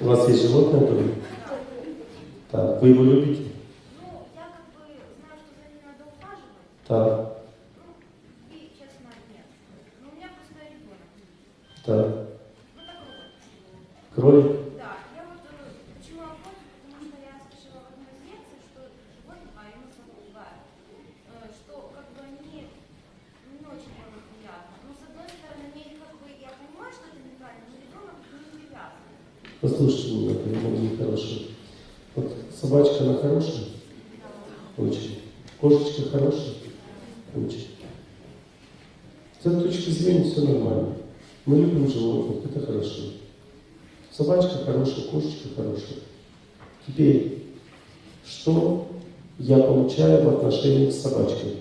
У вас есть животное дома? Так, вы его любите? Ну, я как бы знаю, что за ним надо ухаживать. Так, Ну, и, честно, нет. Ну, у меня просто ребенок. так. Ну, так вот. Кролик? Да, я вот э, почему о котике, потому что я слышала в одной из лекций, что животных, а именно собака, э, что как бы они не очень было приятно. Но с одной стороны, мне как бы, я понимаю, что это неправильно, но ребенок не привязан. Послушайте меня, по-моему, нехороший. Вот собачка, она хорошая? Очень. Кошечка хорошая? Очень. С этой точки зрения все нормально. Мы любим животных, это хорошо. Собачка хорошая, кошечка хорошая. Теперь, что я получаю в отношении с собачкой?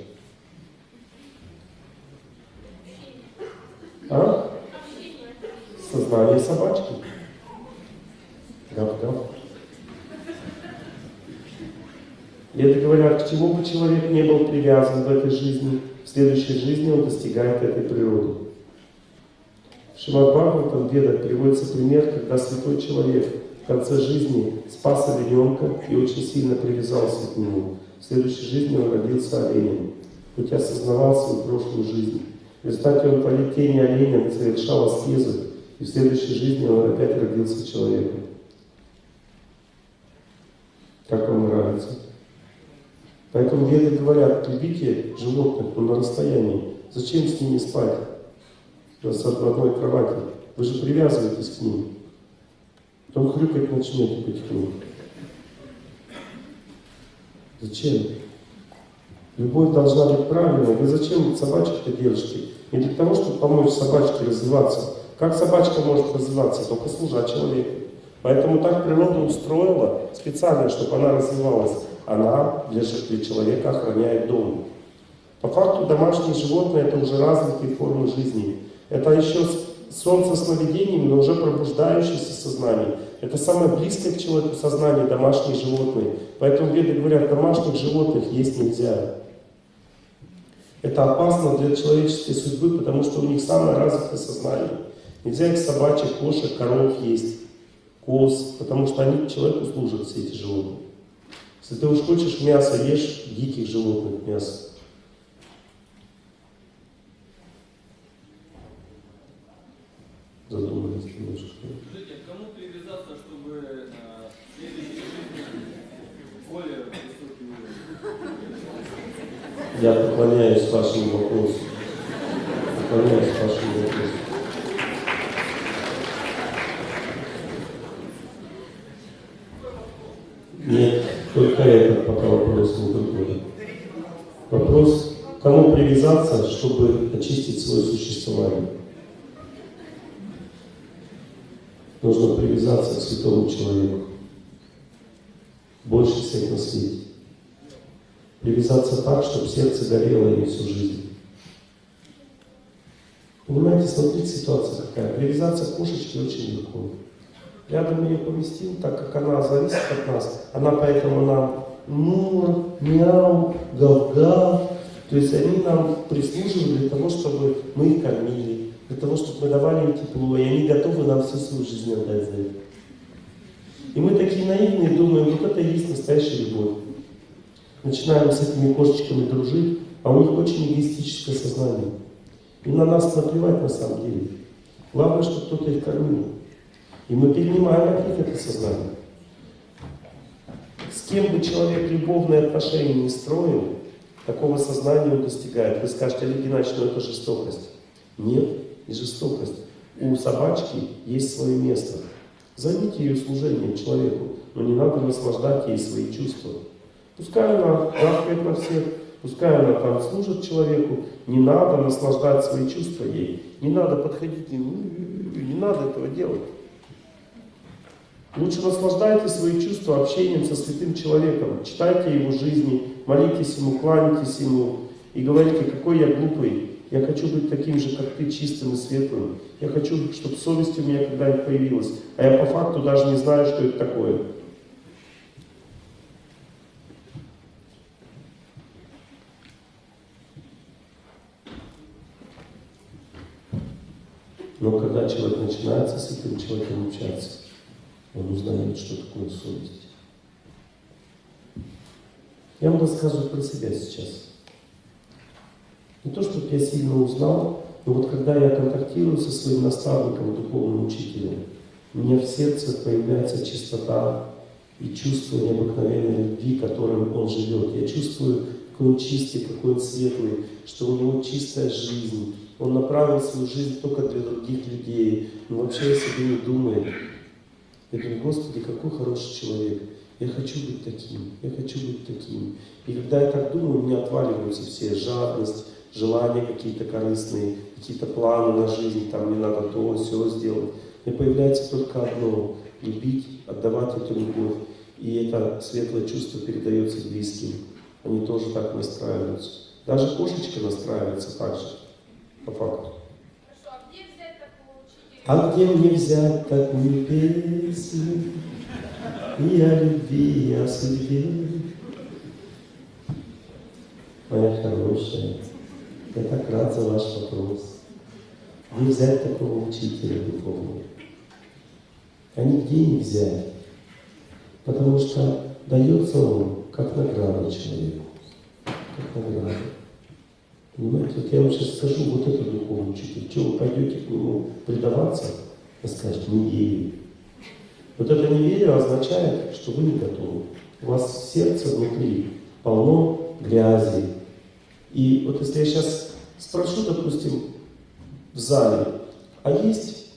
А? Сознание собачки. Гав-гав. И это говорят, к чему бы человек не был привязан в этой жизни, в следующей жизни он достигает этой природы. В Шимад Бхагаватам, в Ведах приводится пример, когда святой человек в конце жизни спас олененка и очень сильно привязался к нему. В следующей жизни он родился оленем, хоть осознавал свою прошлую жизнь. В результате он по летении оленя совершал аскезы, и в следующей жизни он опять родился человеком. Как вам нравится? Поэтому веды говорят, любите животных, но на расстоянии. Зачем с ними спать? В одной кровати. Вы же привязываетесь к ним. Потом хрюкать начнете потихоньку. Зачем? Любовь должна быть правильной. Вы зачем собачек-то держите? Не для того, чтобы помочь собачке развиваться. Как собачка может развиваться? Только служа человеку. Поэтому так природа устроила специально, чтобы она развивалась. Она для, для человека охраняет дом. По факту домашние животные это уже развитые формы жизни. Это еще солнце сновидениями, но уже пробуждающееся сознание. Это самое близкое к человеку сознание домашние животные. Поэтому веды говорят, домашних животных есть нельзя. Это опасно для человеческой судьбы, потому что у них самое развитое сознание. Нельзя их собачек, кошек, коров есть, коз, потому что они человеку служат, все эти животные. Если ты уж хочешь мясо, ешь диких животных мясо. Задумались немножко. Скажите, а кому привязаться, чтобы э, жизни более высокий уровень? Я поклоняюсь вашему вопросу. Поклоняюсь вашему вопросу. Нет, только этот пока вопрос не другой. Вопрос, привязаться, чтобы очистить свое существование. Нужно привязаться к святому человеку. Больше всех на свете. Привязаться так, чтобы сердце горело ими всю жизнь. Понимаете, смотрите, ситуация какая. Привязаться к кошечке очень легко. Рядом ее поместил, так как она зависит от нас. Она поэтому нам мур, мяу, гав-гав. То есть они нам прислуживают для того, чтобы мы их кормили, для того, чтобы мы давали им тепло, и они готовы нам всю свою жизнь отдать за это. И мы такие наивные, думаем, вот это и есть настоящая любовь. Начинаем с этими кошечками дружить, а у них очень эгоистическое сознание. И на нас наплевать на самом деле. Главное, чтобы кто-то их кормил. И мы перенимаем от них это сознание. С кем бы человек любовные отношения не строил, такого сознания он достигает. Вы скажете, Олег Геннадьевич, ну это жестокость. Нет, не жестокость. У собачки есть свое место. Займите ее служением человеку, но не надо наслаждать ей свои чувства. Пускай она гавкает на всех, пускай она там служит человеку, не надо наслаждать свои чувства ей. Не надо подходить, не, не надо этого делать. Лучше наслаждайте свои чувства общением со святым человеком, читайте его жизни, молитесь ему, кланяйтесь ему и говорите, какой я глупый, я хочу быть таким же, как ты, чистым и светлым. Я хочу, чтобы совесть у меня когда-нибудь появилась. А я по факту даже не знаю, что это такое. Но когда человек начинает с этим человеком общаться, он узнает, что такое совесть. Я вам рассказываю про себя сейчас. Не то, чтобы я сильно узнал, но вот когда я контактирую со своим наставником, духовным учителем, у меня в сердце появляется чистота и чувство необыкновенной любви, которым он живет. Я чувствую, какой он чистый, какой он светлый, что у него чистая жизнь. Он направил свою жизнь только для других людей. Он вообще о себе не думает. Я говорю, Господи, какой хороший человек. Я хочу быть таким, я хочу быть таким. И когда я так думаю, у меня отваливаются все жадность, желания какие-то корыстные, какие-то планы на жизнь, там мне надо то, все сделать. Мне появляется только одно – любить, отдавать эту любовь. И это светлое чувство передается близким. Они тоже так настраиваются. Даже кошечка настраивается так же, по факту. Хорошо, а где взять такого учителя? А где мне взять такую песню и о любви, и о судьбе? Моя хорошая, я так рад за ваш вопрос. Где взять такого учителя духовного? А нигде не взять, потому что дается он как награда человеку, как награда. Понимаете, вот я вам сейчас скажу, вот это духовный учитель, что вы пойдете к нему предаваться, вы скажете, не верю. Вот это неверие означает, что вы не готовы. У вас сердце внутри полно грязи. И вот если я сейчас спрошу, допустим, в зале, а есть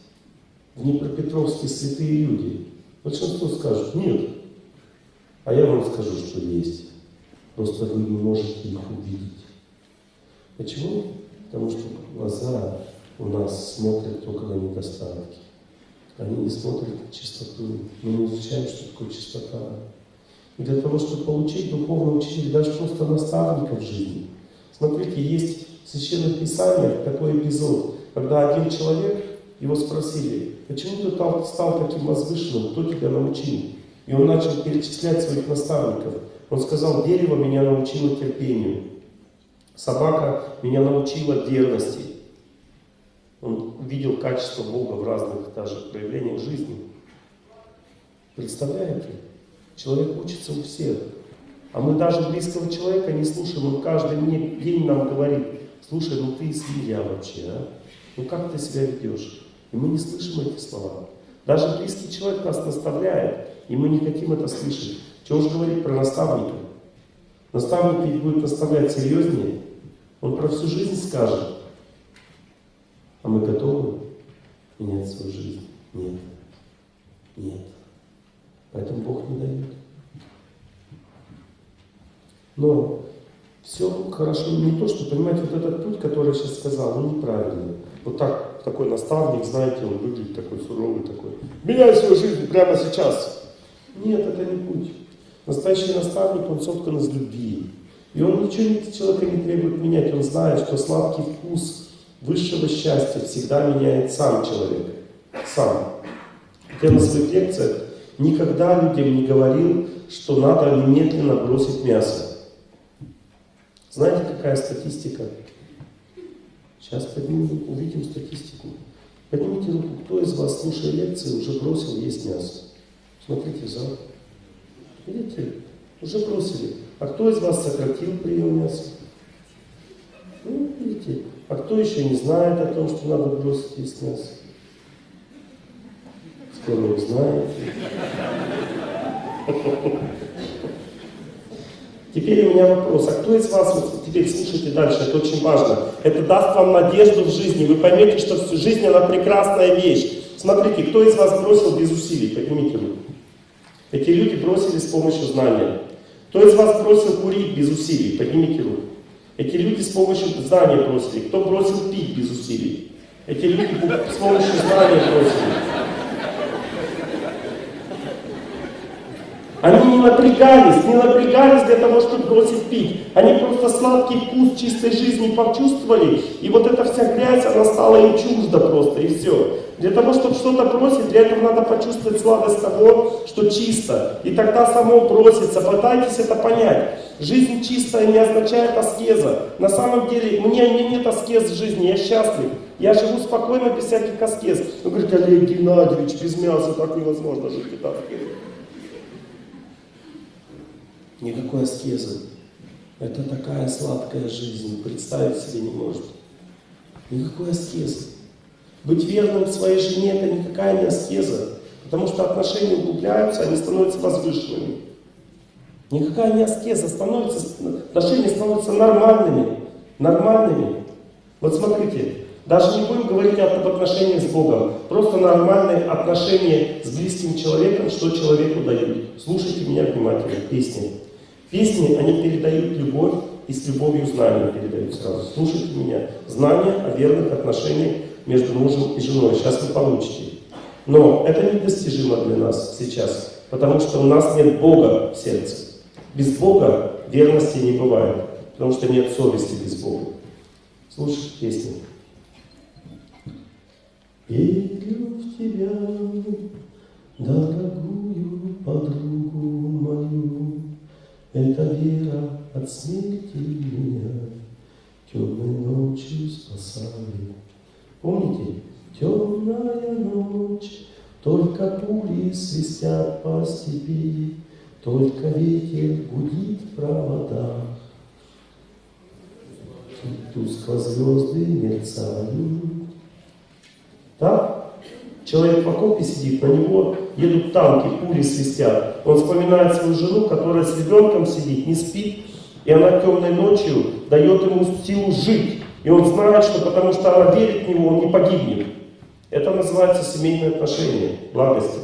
в Днепропетровске святые люди? Большинство скажут, нет. А я вам скажу, что есть. Просто вы не можете их увидеть. Почему? Потому что глаза у нас смотрят только на недостатки. Они не смотрят на чистоту. Мы не изучаем, что такое чистота. И для того, чтобы получить духовного учителя, даже просто наставника в жизни. Смотрите, есть в Священных Писаниях такой эпизод, когда один человек, его спросили, почему ты стал, стал таким возвышенным, кто тебя научил? И он начал перечислять своих наставников. Он сказал, дерево меня научило терпению, собака меня научила верности. Он видел качество Бога в разных даже проявлениях жизни. Представляете? Человек учится у всех. А мы даже близкого человека не слушаем. Он каждый день нам говорит, слушай, ну ты свинья вообще, а? Ну как ты себя ведешь? И мы не слышим эти слова. Даже близкий человек нас наставляет, и мы не хотим это слышать. Чего уж говорить про наставника? Наставник ведь будет наставлять серьезнее. Он про всю жизнь скажет. А мы готовы менять свою жизнь? Нет. Нет. Поэтому Бог не дает. Но все хорошо не то, что, понимаете, вот этот путь, который я сейчас сказал, он неправильный. Вот так, такой наставник, знаете, он выглядит такой суровый, такой. Меняй свою жизнь прямо сейчас. Нет, это не путь. Настоящий наставник, он соткан из любви. И он ничего от человека не требует менять. Он знает, что сладкий вкус высшего счастья всегда меняет сам человек. Сам. Я на своих лекциях никогда людям не говорил, что надо немедленно бросить мясо. Знаете, какая статистика? Сейчас поднимем, увидим статистику. Поднимите руку, кто из вас, слушая лекции, уже бросил есть мясо. Смотрите в зал. Видите? Уже бросили. А кто из вас сократил прием мяса? Ну, видите. А кто еще не знает о том, что надо бросить есть мясо? Скоро узнаете. Теперь у меня вопрос, а кто из вас, вот теперь слушайте дальше, это очень важно, это даст вам надежду в жизни, вы поймете, что жизнь она прекрасная вещь. Смотрите, кто из вас бросил без усилий, поднимите руку. Эти люди бросили с помощью знания. Кто из вас бросил курить без усилий, поднимите руку. Эти люди с помощью знания бросили. Кто бросил пить без усилий? Эти люди с помощью знания бросили. Они не напрягались, не напрягались для того, чтобы бросить пить. Они просто сладкий вкус чистой жизни почувствовали, и вот эта вся грязь, она стала им чужда просто, и все. Для того, чтобы что-то бросить, для этого надо почувствовать сладость того, что чисто. И тогда само бросится. Пытайтесь это понять. Жизнь чистая не означает аскеза. На самом деле, мне, мне нет аскез в жизни, я счастлив. Я живу спокойно, без всяких аскез. Он говорит, Олег Геннадьевич, без мяса так невозможно жить. И так. Никакой аскезы. Это такая сладкая жизнь, представить себе не может. Никакой аскезы. Быть верным своей жене это никакая не аскеза, потому что отношения углубляются, они становятся возвышенными. Никакая не аскеза, становится, отношения становятся нормальными, нормальными. Вот смотрите, даже не будем говорить об отношениях с Богом, просто нормальные отношения с близким человеком, что человеку дают. Слушайте меня внимательно, песни. Песни, они передают любовь, и с любовью знания передают сразу. Слушайте меня. Знание о верных отношениях между мужем и женой. Сейчас вы получите. Но это недостижимо для нас сейчас, потому что у нас нет Бога в сердце. Без Бога верности не бывает, потому что нет совести без Бога. Слушайте песню. Верю в тебя, дорогую подругу мою, эта вера от смерти меня темной ночью спасает. Помните? Темная ночь, только пули свистят по степи, только ветер гудит в проводах. Тускло звезды мерцают. Так? Человек в окопе сидит, на него едут танки, пули свистят. Он вспоминает свою жену, которая с ребенком сидит, не спит, и она темной ночью дает ему силу жить. И он знает, что потому что она верит в него, он не погибнет. Это называется семейные отношения, благости.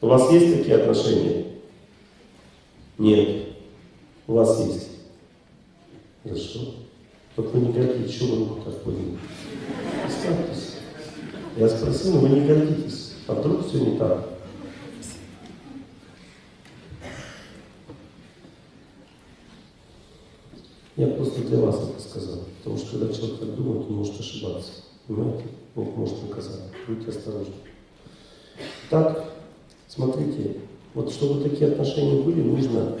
У вас есть такие отношения? Нет. У вас есть. Хорошо. Только вы не гордитесь, что вы руку так подняли? Представьтесь. Я спросил, вы не гордитесь. А вдруг все не так? Я просто для вас это сказал. Потому что когда человек так думает, он может ошибаться. Понимаете? Бог может наказать. Будьте осторожны. Так, смотрите, вот чтобы такие отношения были, нужно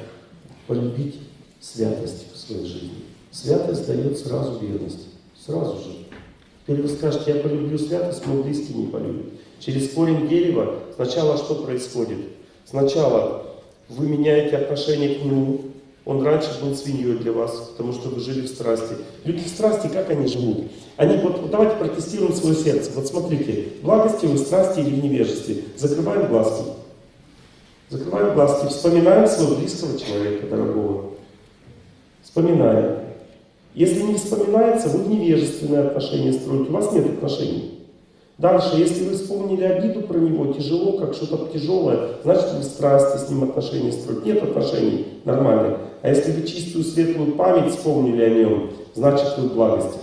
полюбить святость в своей жизни. Святость дает сразу верность. Сразу же. Теперь вы скажете, я полюблю святость, мой близкий не полюбит. Через корень дерева сначала что происходит? Сначала вы меняете отношение к нему, он раньше был свиньей для вас, потому что вы жили в страсти. Люди в страсти, как они живут? Они, вот, вот давайте протестируем свое сердце. Вот смотрите, благости вы, в страсти или в невежестве. Закрываем глазки. Закрываем глазки, вспоминаем своего близкого человека, дорогого. Вспоминаем. Если не вспоминается, вы в невежественные отношения строите, у вас нет отношений. Дальше, если вы вспомнили обиду про него, тяжело, как что-то тяжелое, значит вы страсти с ним отношения строите. Нет отношений нормальных. А если вы чистую светлую память вспомнили о нем, значит вы в благости.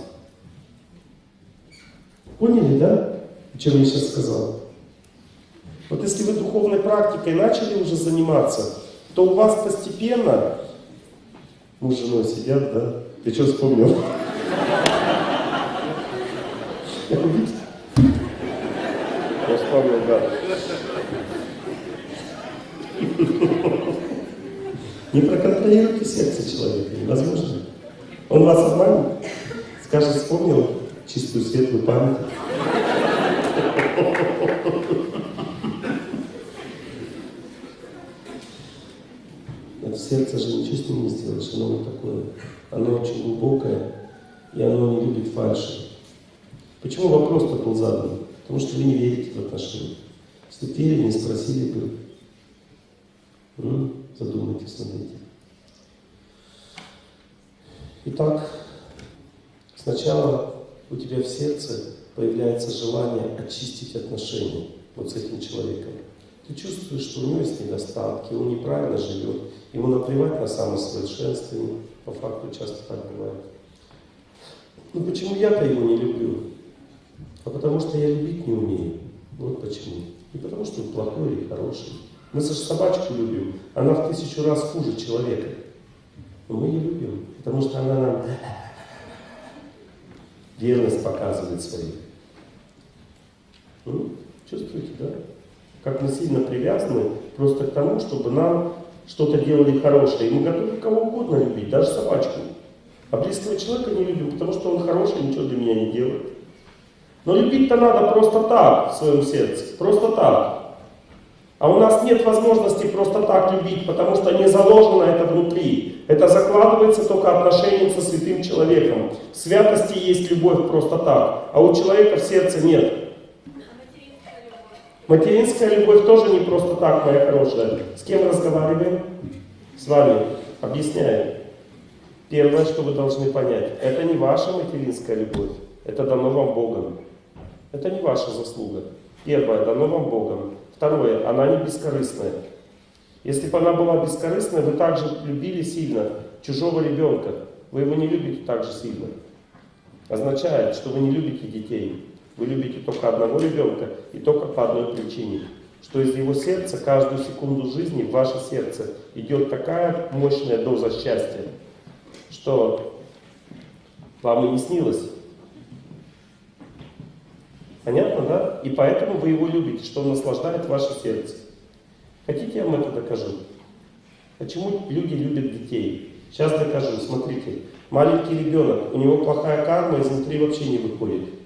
Поняли, да? О чем я сейчас сказал? Вот если вы духовной практикой начали уже заниматься, то у вас постепенно... Муж с женой сидят, да? Ты что вспомнил? Я вспомнил, да. Не проконтролируйте сердце человека, невозможно. Он вас обманет, скажет, вспомнил чистую светлую память. Сердце же ничего с ним не сделаешь, оно вот такое. Оно очень глубокое, и оно не любит фальши. Почему вопрос-то был задан? Потому что вы не верите в отношения. Если бы верили, не спросили бы. Ну, задумайтесь этим. Итак, сначала у тебя в сердце появляется желание очистить отношения вот с этим человеком. Ты чувствуешь, что у него есть недостатки, он неправильно живет, ему наплевать на самосовершенствование, по факту часто так бывает. Ну почему я-то его не люблю? А потому что я любить не умею. Вот почему. Не потому что он плохой или хороший. Мы же собачку любим, она в тысячу раз хуже человека. Но мы ее любим, потому что она нам верность показывает свою. Ну, чувствуете, да? Как мы сильно привязаны просто к тому, чтобы нам что-то делали хорошее. И мы готовы кого угодно любить, даже собачку. А близкого человека не любим, потому что он хороший, ничего для меня не делает. Но любить-то надо просто так в своем сердце, просто так. А у нас нет возможности просто так любить, потому что не заложено это внутри. Это закладывается только отношением со святым человеком. В святости есть любовь просто так, а у человека в сердце нет. Материнская любовь? Тоже не просто так, моя хорошая. С кем разговариваем? С вами. Объясняю. Первое, что вы должны понять, это не ваша материнская любовь, это дано вам Богом. Это не ваша заслуга. Первое, дано вам Богом. Второе, она не бескорыстная. Если бы она была бескорыстная, вы также любили сильно чужого ребенка. Вы его не любите так же сильно. Означает, что вы не любите детей. Вы любите только одного ребенка и только по одной причине. Что из его сердца каждую секунду жизни в ваше сердце идет такая мощная доза счастья, что вам и не снилось. Понятно, да? И поэтому вы его любите, что он наслаждает ваше сердце. Хотите, я вам это докажу? Почему люди любят детей? Сейчас докажу. Смотрите, маленький ребенок, у него плохая карма, изнутри вообще не выходит.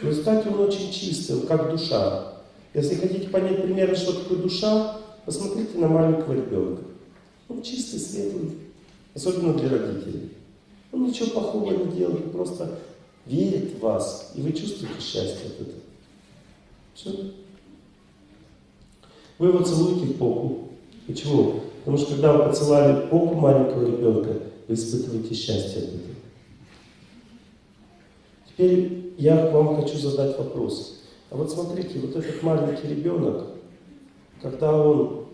В результате он очень чистый, он как душа. Если хотите понять примерно, что такое душа, посмотрите на маленького ребенка. Он чистый, светлый, особенно для родителей. Он ничего плохого не делает, просто верит в вас, и вы чувствуете счастье от этого. Все. Вы его целуете в попу. Почему? Потому что когда вы поцеловали попу маленького ребенка, вы испытываете счастье от этого. Теперь я вам хочу задать вопрос. А вот смотрите, вот этот маленький ребенок, когда он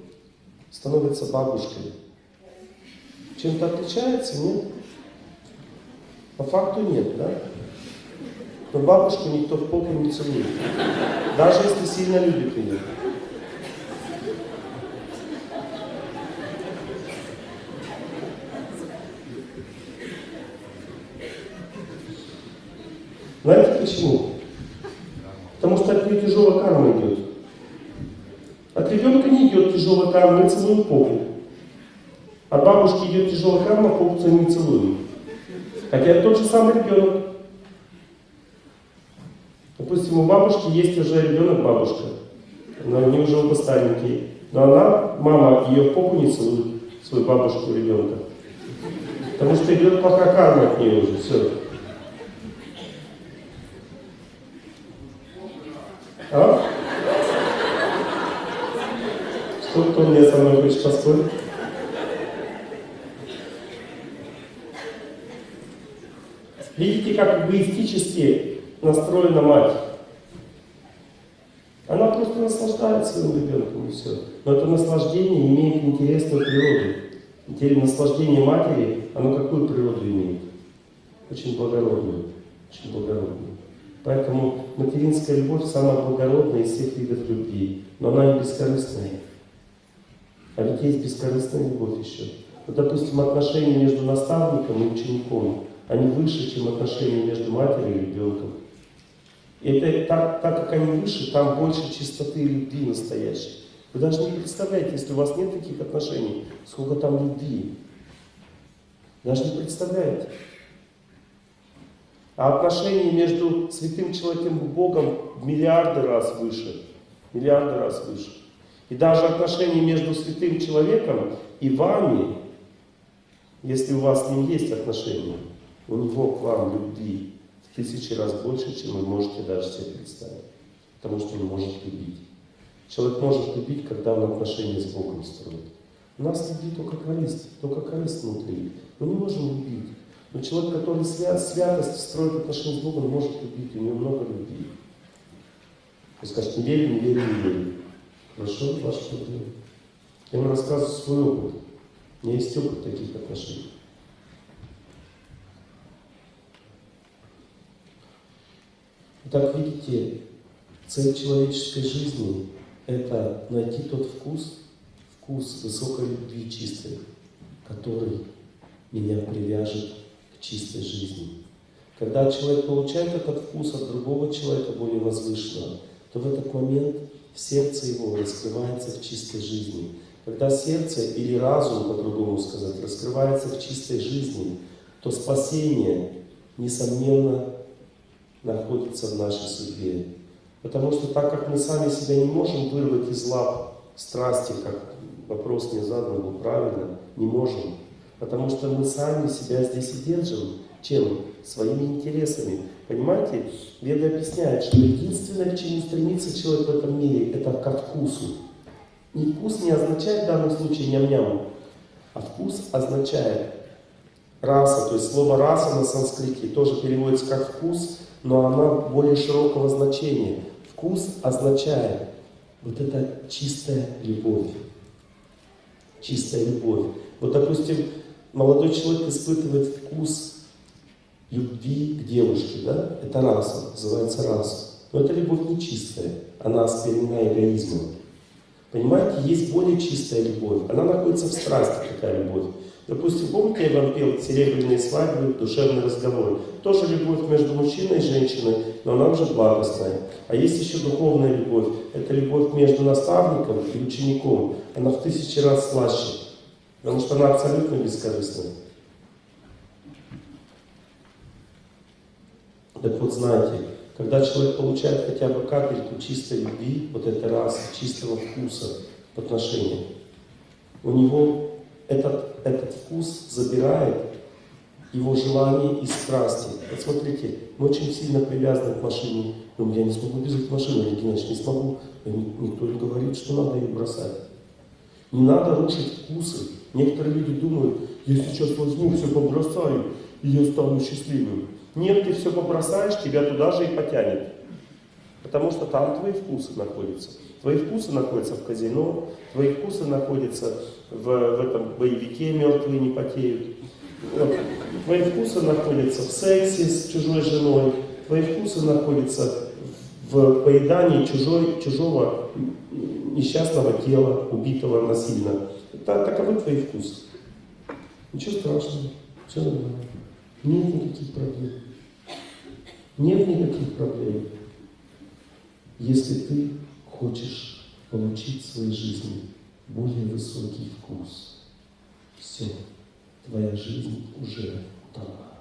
становится бабушкой, чем-то отличается, нет? По факту нет, да? Но бабушку никто в попу не целует. Даже если сильно любит ее. Знаете почему? Потому что от нее тяжелая карма идет. От ребенка не идет тяжелая карма, мы целуем попу. От бабушки идет тяжелая карма, попу не целуем. Хотя это тот же самый ребенок. Допустим, у бабушки есть уже ребенок бабушка. Но они уже оба старенькие. Но она, мама, ее в попу не целует, свою бабушку ребенка. Потому что идет плохая карма от нее уже. Все. А? Что кто мне со мной хочет поспорить? Видите, как эгоистически настроена мать. Она просто наслаждается своим ребенком и все. Но это наслаждение имеет интересную природу. Теперь наслаждение матери, оно какую природу имеет? Очень благородную. Очень благородную. Поэтому материнская любовь самая благородная из всех видов любви. Но она не бескорыстная. А ведь есть бескорыстная любовь еще. Вот, допустим, отношения между наставником и учеником, они выше, чем отношения между матерью и ребенком. И это так, так как они выше, там больше чистоты и любви настоящей. Вы даже не представляете, если у вас нет таких отношений, сколько там любви. Даже не представляете. А отношения между святым человеком и Богом в миллиарды раз выше. Миллиарды раз выше. И даже отношения между святым человеком и вами, если у вас с ним есть отношения, у него к вам любви в тысячи раз больше, чем вы можете даже себе представить. Потому что он может любить. Человек может любить, когда он отношения с Богом строит. У нас любит только корысть, только корысть внутри. Мы не можем любить. Но человек, который свят, святость строит отношения с Богом, может любить, у него много любви. Вы скажете, не верю, не верю, не верю. Хорошо, ваше проблема. Я вам рассказываю свой опыт. У меня есть опыт таких отношений. Итак, видите, цель человеческой жизни – это найти тот вкус, вкус высокой любви чистой, который меня привяжет чистой жизни. Когда человек получает этот вкус от другого человека, более возвышенного, то в этот момент сердце его раскрывается в чистой жизни. Когда сердце или разум, по-другому сказать, раскрывается в чистой жизни, то спасение, несомненно, находится в нашей судьбе. Потому что так как мы сами себя не можем вырвать из лап страсти, как вопрос мне задан был правильно, не можем. Потому что мы сами себя здесь и держим. Чем? Своими интересами. Понимаете? Веда объясняет, что единственное, к чему стремится человек в этом мире, это ко вкусу. И вкус не означает в данном случае ням-ням, а вкус означает раса. То есть слово раса на санскрите тоже переводится как вкус, но она более широкого значения. Вкус означает вот это чистая любовь. Чистая любовь. Вот, допустим, молодой человек испытывает вкус любви к девушке, да? Это раса, называется раса. Но эта любовь не чистая, она осквернена эгоизмом. Понимаете, есть более чистая любовь. Она находится в страсти, такая любовь. Допустим, помните, я вам пел «Серебряные свадьбы», «Душевный разговор». Тоже любовь между мужчиной и женщиной, но она уже благостная. А есть еще духовная любовь. Это любовь между наставником и учеником. Она в тысячи раз слаще, потому что она абсолютно бескорыстная. Так вот, знаете, когда человек получает хотя бы капельку чистой любви, вот этой расы, чистого вкуса в отношениях, у него этот, этот вкус забирает его желание и страсти. Вот смотрите, мы очень сильно привязаны к машине. Ну, я не смогу без этой машины, Олег Геннадьевич, не смогу. Никто не говорит, что надо ее бросать. Не надо рушить вкусы. Некоторые люди думают, я сейчас возьму, все побросаю, и я стану счастливым. Нет, ты все побросаешь, тебя туда же и потянет. Потому что там твои вкусы находятся. Твои вкусы находятся в казино, твои вкусы находятся в, в этом боевике «Мертвые не потеют». Твои вкусы находятся в сексе с чужой женой, твои вкусы находятся в поедании чужой, чужого несчастного тела, убитого насильно. Это, таковы твои вкусы. Ничего страшного, все нормально. Нет никаких проблем. Нет никаких проблем, если ты хочешь получить в своей жизни более высокий вкус. Все, твоя жизнь уже удалась.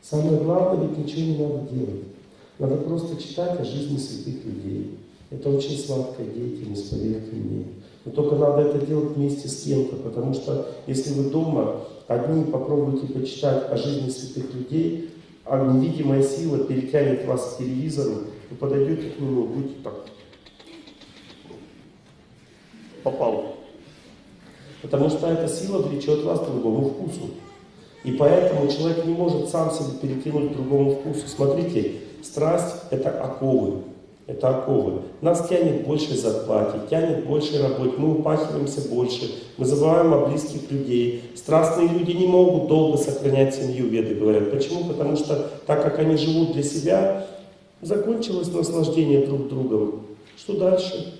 Самое главное, ведь ничего не надо делать. Надо просто читать о жизни святых людей. Это очень сладкая деятельность, поверьте мне. Но только надо это делать вместе с кем-то, потому что если вы дома одни попробуйте почитать о жизни святых людей, а невидимая сила перетянет вас к телевизору, вы подойдете к нему, будете так. Попал. Потому что эта сила влечет вас к другому вкусу. И поэтому человек не может сам себе перетянуть к другому вкусу. Смотрите, страсть – это оковы это оковы. Нас тянет больше зарплате, тянет больше работы, мы упахиваемся больше, мы забываем о близких людей. Страстные люди не могут долго сохранять семью, веды говорят. Почему? Потому что так как они живут для себя, закончилось наслаждение друг другом. Что дальше?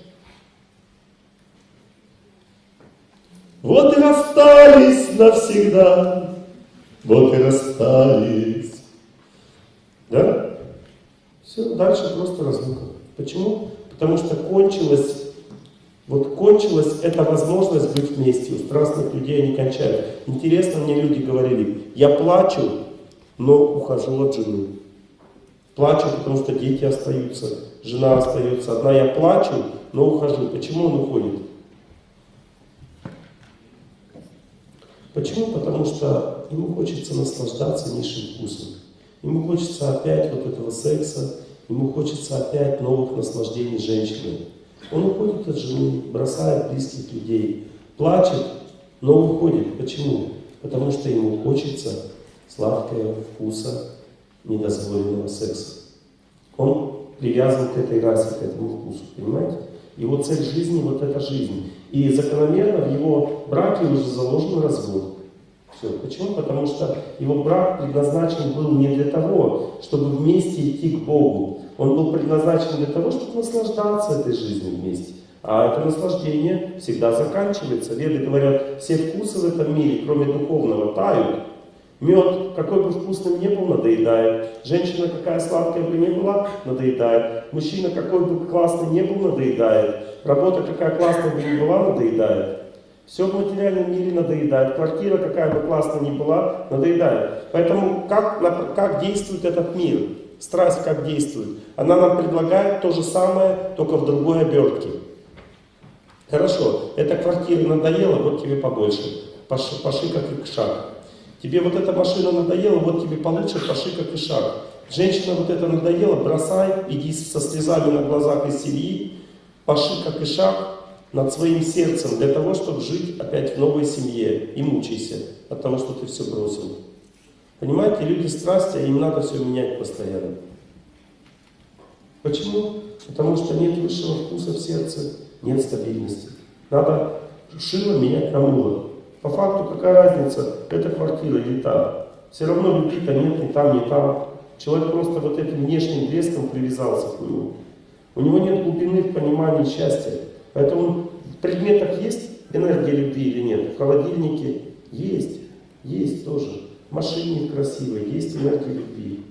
Вот и расстались навсегда, вот и расстались. Да? Все, дальше просто разлука. Почему? Потому что кончилась, вот кончилась эта возможность быть вместе. У страстных людей они кончают. Интересно, мне люди говорили, я плачу, но ухожу от жены. Плачу, потому что дети остаются, жена остается одна. Я плачу, но ухожу. Почему он уходит? Почему? Потому что ему хочется наслаждаться низшим вкусом. Ему хочется опять вот этого секса, Ему хочется опять новых наслаждений женщины. Он уходит от жены, бросает близких людей, плачет, но уходит. Почему? Потому что ему хочется сладкого вкуса недозволенного секса. Он привязан к этой расе, к этому вкусу, понимаете? Его цель жизни вот эта жизнь. И закономерно в его браке уже заложен развод. Все. Почему? Потому что его брак предназначен был не для того, чтобы вместе идти к Богу. Он был предназначен для того, чтобы наслаждаться этой жизнью вместе. А это наслаждение всегда заканчивается. Веды говорят, все вкусы в этом мире, кроме духовного, тают. Мед, какой бы вкусным ни был, надоедает. Женщина, какая сладкая бы ни была, надоедает. Мужчина, какой бы классный ни был, надоедает. Работа, какая классная бы ни была, надоедает. Все в материальном мире надоедает. Квартира, какая бы классная ни была, надоедает. Поэтому как, как действует этот мир? Страсть как действует? Она нам предлагает то же самое, только в другой обертке. Хорошо, эта квартира надоела, вот тебе побольше. Паши, паши как и шаг. Тебе вот эта машина надоела, вот тебе получше, паши как и шаг. Женщина вот это надоела, бросай, иди со слезами на глазах из семьи, паши как и шаг над своим сердцем для того, чтобы жить опять в новой семье и мучайся от того, что ты все бросил. Понимаете, люди страсти, а им надо все менять постоянно. Почему? Потому что нет высшего вкуса в сердце, нет стабильности. Надо шило менять на мыло. По факту какая разница, это квартира или та. Все равно любви-то нет ни там, ни там. Человек просто вот этим внешним блеском привязался к нему. У него нет глубины в понимании счастья. Поэтому в предметах есть энергия любви или нет? В холодильнике есть, есть тоже. Машине красивой есть энергия любви.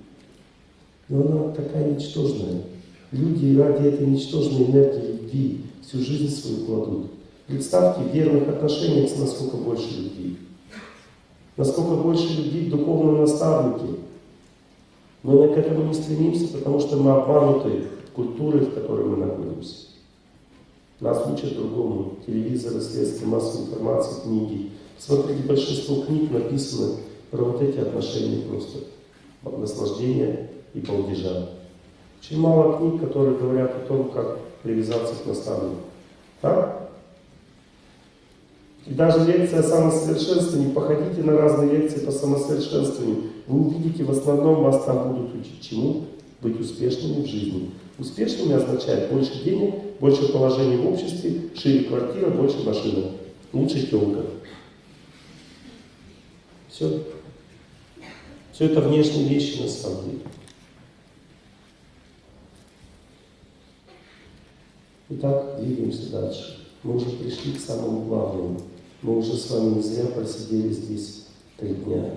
Но она такая ничтожная. Люди ради этой ничтожной энергии любви всю жизнь свою кладут. Представьте, в верных отношениях насколько больше любви. Насколько больше любви в духовном наставнике. Но мы к этому не стремимся, потому что мы обмануты культурой, в которой мы находимся. Нас учат другому. Телевизоры, средства массовой информации, книги. Смотрите, большинство книг написано про вот эти отношения просто. Наслаждения и балдежа. Очень мало книг, которые говорят о том, как привязаться к наставнику. Так? И даже лекция о самосовершенствовании, походите на разные лекции по самосовершенствованию, вы увидите, в основном вас там будут учить чему? Быть успешными в жизни. Успешными означает больше денег, больше положения в обществе, шире квартира, больше машина, лучше телка. Все. Все это внешние вещи на самом деле. Итак, двигаемся дальше. Мы уже пришли к самому главному. Мы уже с вами не зря просидели здесь три дня.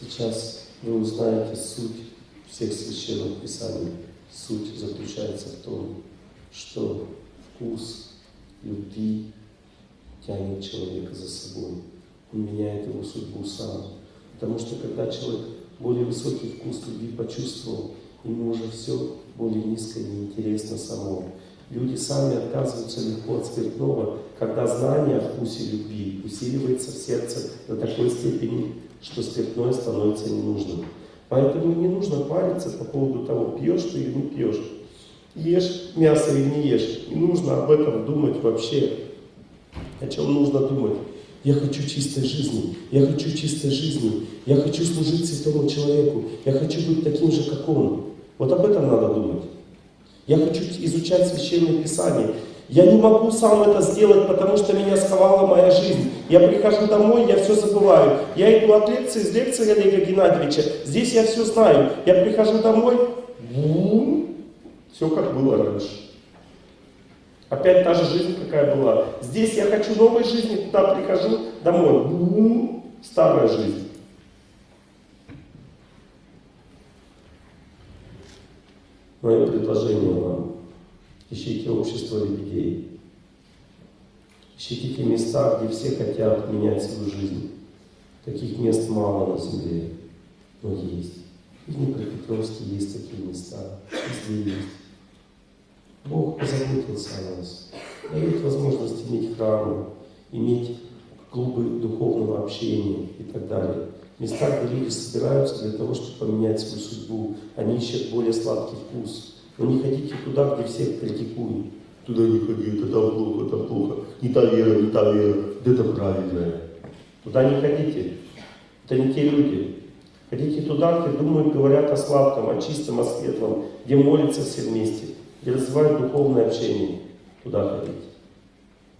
Сейчас вы узнаете суть всех священных писаний. Суть заключается в том, что вкус любви тянет человека за собой. Он меняет его судьбу сам. Потому что когда человек более высокий вкус любви почувствовал, ему уже все более низкое неинтересно само. Люди сами отказываются легко от спиртного, когда знание о вкусе любви усиливается в сердце до такой степени, что спиртное становится ненужным. Поэтому не нужно париться по поводу того, пьешь ты или не пьешь. Ешь мясо или не ешь. Не нужно об этом думать вообще. О чем нужно думать? Я хочу чистой жизни, я хочу чистой жизни, я хочу служить святому человеку, я хочу быть таким же, как он. Вот об этом надо думать. Я хочу изучать Священное Писание. Я не могу сам это сделать, потому что меня сковала моя жизнь. Я прихожу домой, я все забываю. Я иду от лекции, из лекции Олега Геннадьевича. Здесь я все знаю. Я прихожу домой, все как было раньше. Опять та же жизнь, какая была. Здесь я хочу новой жизни, туда прихожу, домой. Старая жизнь. Мое предложение вам. Ищите общество лебедей. Ищите те места, где все хотят менять свою жизнь. Таких мест мало на земле, но есть. И в Днепропетровске есть такие места. Везде есть. Бог позаботился о нас. Дает возможность иметь храмы, иметь клубы духовного общения и так далее. Места, где люди собираются для того, чтобы поменять свою судьбу. Они ищут более сладкий вкус. Но не ходите туда, где всех критикуют. Туда не ходи, это там плохо, там плохо. Не та вера, не та вера, это правильная. Туда не ходите. Это не те люди. Ходите туда, где думают, говорят о сладком, о чистом, о светлом, где молятся все вместе, где развивают духовное общение. Туда ходите.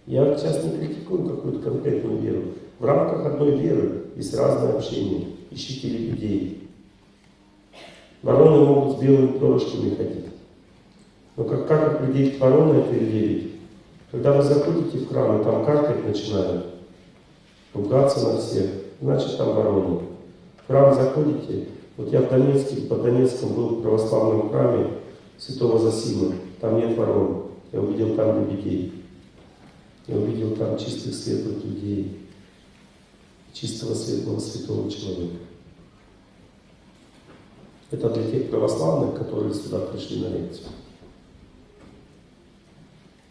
Я сейчас не критикую какую-то конкретную веру. В рамках одной веры есть разное общение. Ищите людей. Вороны могут с белыми перышками ходить. Но как, как определить, ворона это или лебедь? Когда вы заходите в храм, и там каркать начинают, ругаться на всех, значит там вороны. В храм заходите, вот я в Донецке, под Донецком был в православном храме Святого Засима, там нет ворон, я увидел там лебедей. Я увидел там чистых, светлых людей, чистого, светлого, святого человека. Это для тех православных, которые сюда пришли на лекцию.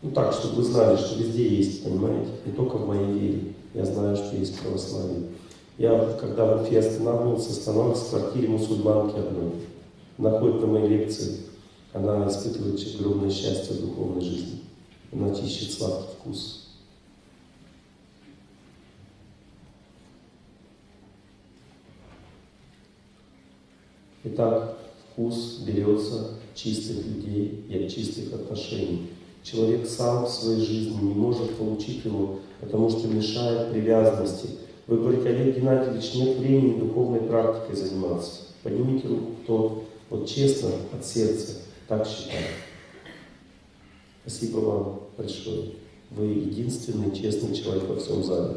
Ну так, чтобы вы знали, что везде есть, понимаете, не только в моей вере. Я знаю, что есть православие. Я, когда в Уфе останавливался, останавливался в квартире мусульманки одной. Она ходит на мои лекции. Она испытывает огромное счастье в духовной жизни. Она ищет сладкий вкус. Итак, вкус берется чистых людей и от чистых отношений. Человек сам в своей жизни не может получить его, потому что мешает привязанности. Вы говорите, Олег Геннадьевич, нет времени духовной практикой заниматься. Поднимите руку, кто вот честно, от сердца, так считает. Спасибо вам большое. Вы единственный честный человек во всем зале.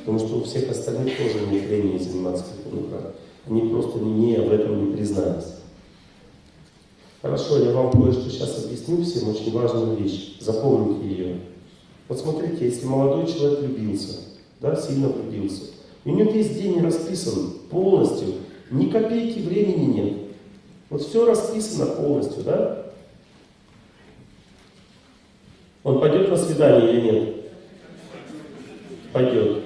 Потому что у всех остальных тоже нет времени заниматься практикой. Они просто не об этом не признались. Хорошо, я вам кое-что сейчас объясню всем, очень важную вещь. Запомните ее. Вот смотрите, если молодой человек влюбился, да, сильно влюбился, и у него весь день расписан полностью, ни копейки времени нет. Вот все расписано полностью, да? Он пойдет на свидание или нет? Пойдет.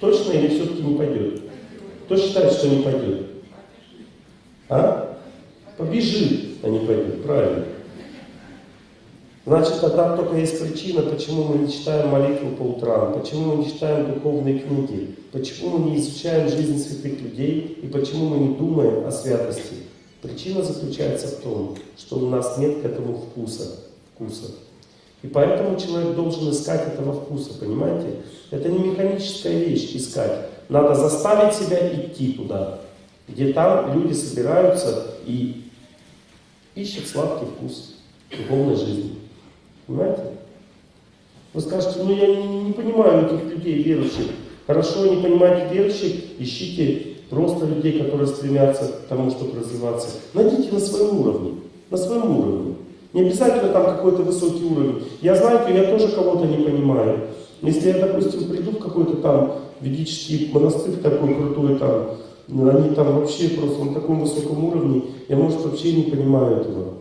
Точно или все-таки не пойдет? Кто считает, что не пойдет? А? Побежит, а не пойдет. Правильно. Значит, тогда только есть причина, почему мы не читаем молитву по утрам, почему мы не читаем духовные книги, почему мы не изучаем жизнь святых людей и почему мы не думаем о святости. Причина заключается в том, что у нас нет к этому вкуса. вкуса. И поэтому человек должен искать этого вкуса, понимаете? Это не механическая вещь искать. Надо заставить себя идти туда, где там люди собираются и ищут сладкий вкус духовной жизни. Понимаете? Вы скажете, ну я не, не понимаю этих людей верующих. Хорошо, не понимаете верующих, ищите просто людей, которые стремятся к тому, чтобы развиваться. Найдите на своем уровне, на своем уровне. Не обязательно там какой-то высокий уровень. Я, знаете, я тоже кого-то не понимаю. Если я, допустим, приду в какой-то там ведический монастырь такой крутой, там, они там вообще просто на таком высоком уровне, я, может, вообще не понимаю этого.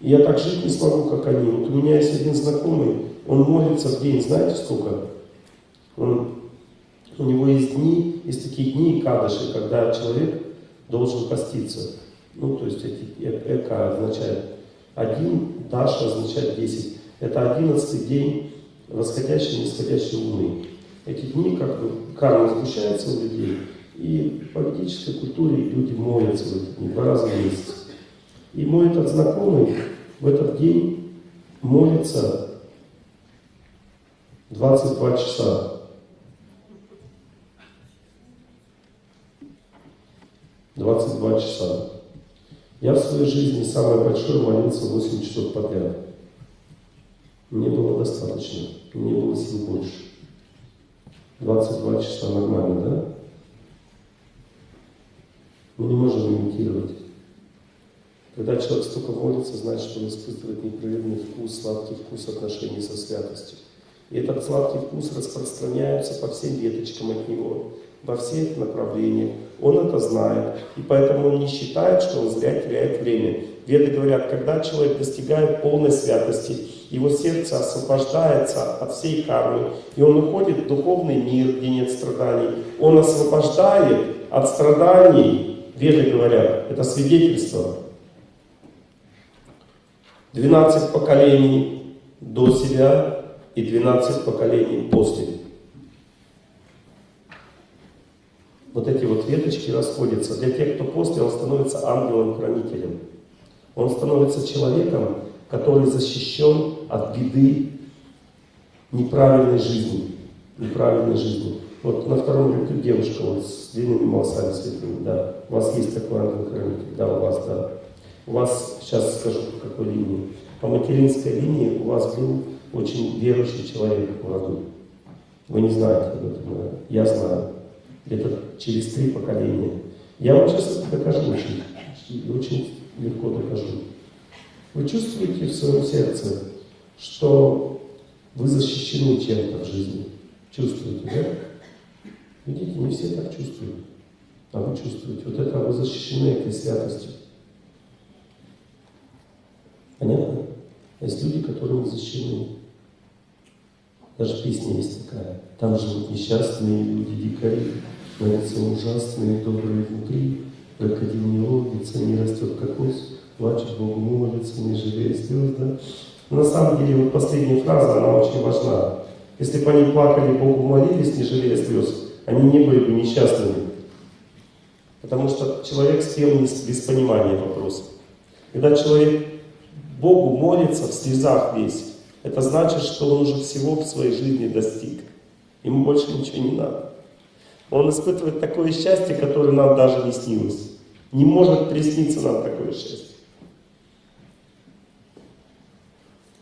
Я так жить не смогу, как они. Вот у меня есть один знакомый, он молится в день, знаете сколько? Он, у него есть дни, есть такие дни кадыши, когда человек должен поститься. Ну, то есть э, эко означает один, даша означает 10. Это одиннадцатый день восходящей и нисходящей луны. Эти дни как бы карма сгущается у людей, и в политической культуре люди молятся в эти дни два раза в месяц. И мой этот знакомый в этот день молится 22 часа. 22 часа. Я в своей жизни самое большое молился 8 часов подряд. Мне было достаточно, мне было сил больше. 22 часа нормально, да? Мы не можем имитировать. Когда человек столько молится, значит, он испытывает непрерывный вкус, сладкий вкус отношений со святостью. И этот сладкий вкус распространяется по всем веточкам от него, во всех направлениях. Он это знает, и поэтому он не считает, что он зря теряет время. Веды говорят, когда человек достигает полной святости, его сердце освобождается от всей кармы, и он уходит в духовный мир, где нет страданий. Он освобождает от страданий, Веды говорят, это свидетельство. 12 поколений до себя и 12 поколений после. Вот эти вот веточки расходятся. Для тех, кто после, он становится ангелом-хранителем. Он становится человеком, который защищен от беды неправильной жизни. Неправильной жизни. Вот на втором ряду девушка вот с длинными волосами светлыми, да. У вас есть такой ангел-хранитель, да, у вас, да. У вас, сейчас скажу, по какой линии. По материнской линии у вас был очень верующий человек в роду. Вы не знаете об этом, я знаю. Это через три поколения. Я вам сейчас докажу очень, очень легко докажу. Вы чувствуете в своем сердце, что Вы защищены чем-то в жизни. Чувствуете, да? Видите, не все так чувствуют. А вы чувствуете. Вот это вы защищены этой святостью. Понятно? Есть люди, которые не защищены. Даже песня есть такая. Там живут несчастные люди, дикари, лице ужасные, добрые внутри. Крокодил не ловится, не растет как ось, плачет Богу молится, не жалея слез, да? На самом деле, вот последняя фраза, она очень важна. Если бы они плакали, Богу молились, не жалея слез, они не были бы несчастными. Потому что человек спел без понимания вопроса. Когда человек Богу молится в слезах весь, это значит, что он уже всего в своей жизни достиг. Ему больше ничего не надо. Он испытывает такое счастье, которое нам даже не снилось. Не может присниться нам такое счастье.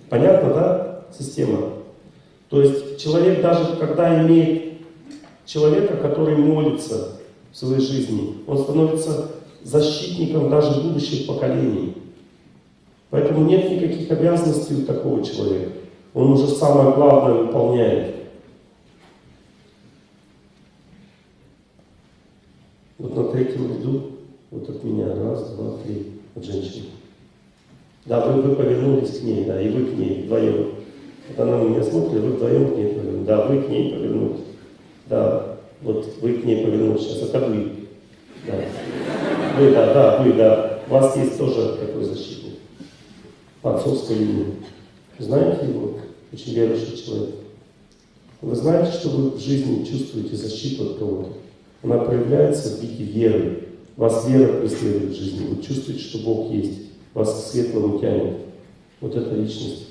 Понятно, да, система? То есть человек даже, когда имеет человека, который молится в своей жизни, он становится защитником даже будущих поколений. Поэтому нет никаких обязанностей у такого человека. Он уже самое главное выполняет. Вот на третьем ряду, вот от меня, раз, два, три, от женщины. Да, вы, вы повернулись к ней, да, и вы к ней вдвоем. Вот она на меня смотрит, вы вдвоем к ней повернулись. Да, вы к ней повернулись. Да, вот вы к ней повернулись сейчас, это вы. Да. Вы, да, да, вы, да. У вас есть тоже такой защитник. По отцовской линии. Знаете его? Очень верующий человек. Вы знаете, что вы в жизни чувствуете защиту от кого-то? Она проявляется в виде веры. Вас вера преследует в жизни. Вы чувствуете, что Бог есть. Вас к светлому тянет. Вот эта личность.